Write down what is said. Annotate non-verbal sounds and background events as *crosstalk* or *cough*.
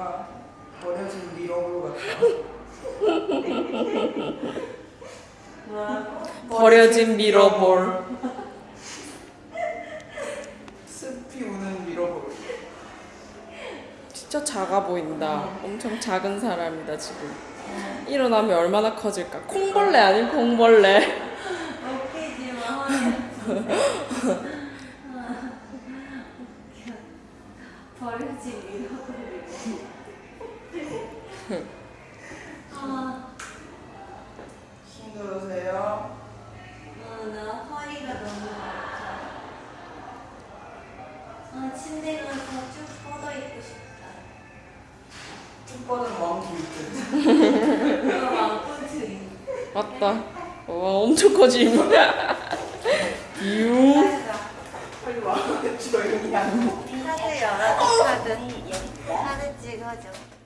*laughs* 버려진 미러볼. 습히 우는 밀어볼. 진짜 작아 보인다. 엄청 작은 사람이다 지금. 일어나면 얼마나 커질까? 콩벌레 아닌 콩벌레. *laughs* *laughs* 버려진 미러볼. 아, 힘들으세요? 어, 나 허리가 너무 아파. 아, 침대 가서 쭉 뻗어 있고 싶다. 쭉 뻗은. 그럼 왕꿈틀이. 맞다. 와 엄청 커짐. *laughs* 유. 카드. 카드 찍어줘.